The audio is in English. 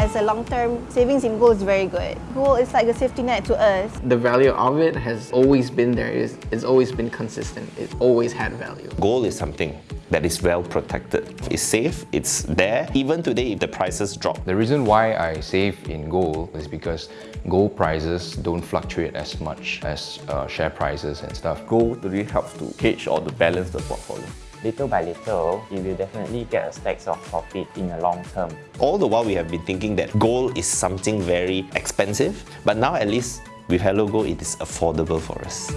as a long-term savings in gold is very good. Gold is like a safety net to us. The value of it has always been there. It's, it's always been consistent. It's always had value. Gold is something that is well protected. It's safe, it's there. Even today, if the prices drop, The reason why I save in gold is because gold prices don't fluctuate as much as uh, share prices and stuff. Gold really helps to hedge or to balance the portfolio. Little by little, you will definitely get a stacks of profit in the long term. all the while we have been thinking that gold is something very expensive, but now at least with Hello Gold, it is affordable for us.